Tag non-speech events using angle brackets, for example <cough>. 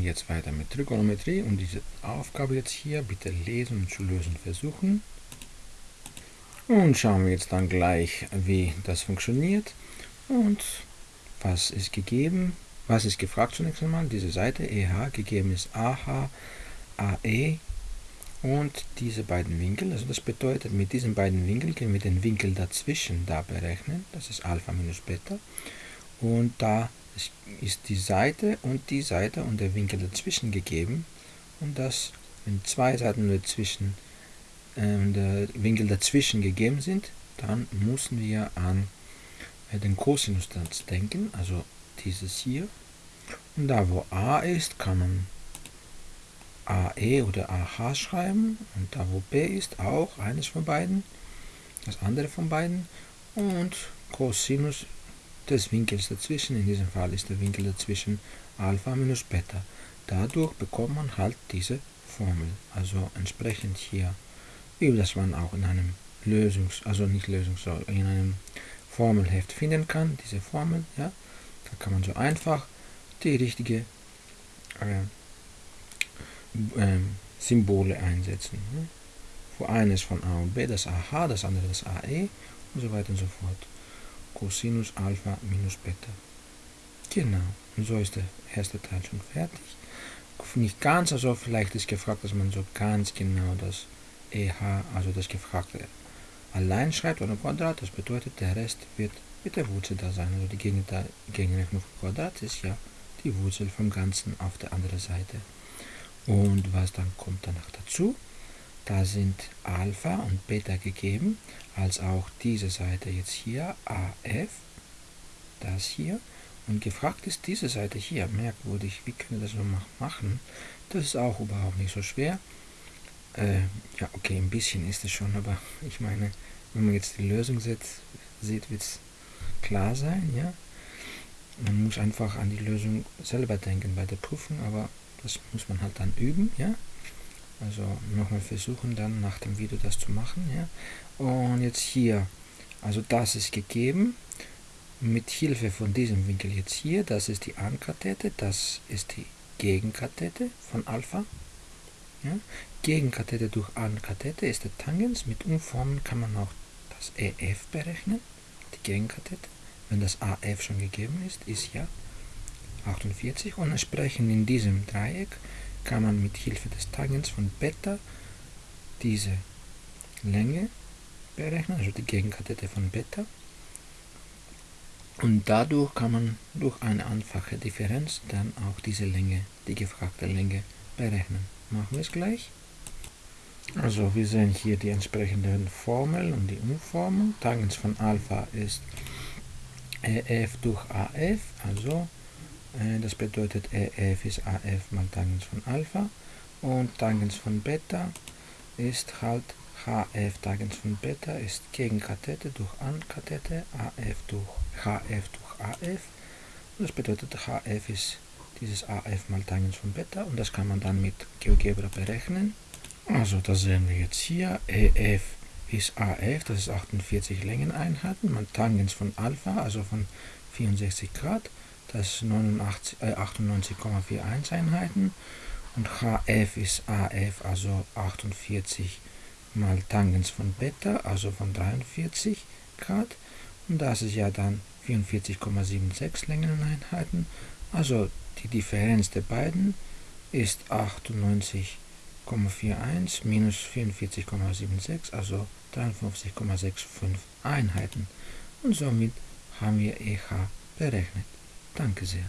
Und jetzt weiter mit Trigonometrie und diese Aufgabe jetzt hier bitte lesen und zu lösen versuchen. Und schauen wir jetzt dann gleich, wie das funktioniert und was ist gegeben, was ist gefragt zunächst einmal. Diese Seite EH gegeben ist AH, AE und diese beiden Winkel. Also das bedeutet, mit diesen beiden Winkeln können wir den Winkel dazwischen da berechnen. Das ist Alpha minus Beta. Und da ist die Seite und die Seite und der Winkel dazwischen gegeben. Und das, wenn zwei Seiten dazwischen, äh, der Winkel dazwischen gegeben sind, dann müssen wir an äh, den Cosinussatz denken, also dieses hier. Und da wo a ist, kann man AE oder AH schreiben und da wo B ist auch eines von beiden, das andere von beiden und Cosinus des Winkels dazwischen, in diesem Fall ist der Winkel dazwischen Alpha minus Beta. Dadurch bekommt man halt diese Formel, also entsprechend hier, wie das man auch in einem Lösungs-, also nicht Lösungs-, in einem Formelheft finden kann, diese Formel, ja, da kann man so einfach die richtige äh, ähm, Symbole einsetzen. Ne? Wo eines von A und B das AH, das andere das AE und so weiter und so fort. Cosinus Alpha minus Beta. Genau, und so ist der erste Teil schon fertig. Nicht ganz, also vielleicht ist gefragt, dass man so ganz genau das EH, also das Gefragte, allein schreibt oder Quadrat. Das bedeutet, der Rest wird mit der Wurzel da sein. Also die Gegenrechnung vom Quadrat ist ja die Wurzel vom Ganzen auf der anderen Seite. Und was dann kommt danach dazu? Da sind Alpha und Beta gegeben, als auch diese Seite jetzt hier, AF, das hier. Und gefragt ist diese Seite hier, merkwürdig, wie können wir das so machen? Das ist auch überhaupt nicht so schwer. Äh, ja, okay, ein bisschen ist es schon, aber <laughs> ich meine, wenn man jetzt die Lösung sieht, sieht wird es klar sein, ja. Man muss einfach an die Lösung selber denken bei der Prüfung, aber das muss man halt dann üben, ja. Also nochmal versuchen dann nach dem Video das zu machen, ja. Und jetzt hier, also das ist gegeben. Mit Hilfe von diesem Winkel jetzt hier, das ist die Ankathete, das ist die Gegenkathete von Alpha. Ja. Gegenkathete durch Ankathete ist der Tangens. Mit Umformen kann man auch das EF berechnen, die Gegenkathete. Wenn das AF schon gegeben ist, ist ja 48 und entsprechend in diesem Dreieck kann man mit Hilfe des Tangens von Beta diese Länge berechnen, also die Gegenkathete von Beta. Und dadurch kann man durch eine einfache Differenz dann auch diese Länge, die gefragte Länge, berechnen. Machen wir es gleich. Also wir sehen hier die entsprechenden Formeln und die Umformung. Tangens von Alpha ist EF durch AF, also das bedeutet EF ist AF mal Tangens von Alpha und Tangens von Beta ist halt HF Tangens von Beta ist Gegenkathete durch Ankathete, AF durch HF durch AF das bedeutet HF ist dieses AF mal Tangens von Beta und das kann man dann mit GeoGebra berechnen. Also das sehen wir jetzt hier, EF ist AF, das ist 48 Längeneinheiten, mal Tangens von Alpha, also von 64 Grad das ist äh, 98,41 Einheiten. Und HF ist AF, also 48 mal Tangens von Beta, also von 43 Grad. Und das ist ja dann 44,76 Längeneinheiten, also die Differenz der beiden ist 98,41 minus 44,76, also 53,65 Einheiten. Und somit haben wir EH berechnet. Danke sehr.